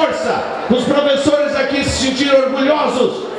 força. Os professores aqui se sentiram orgulhosos.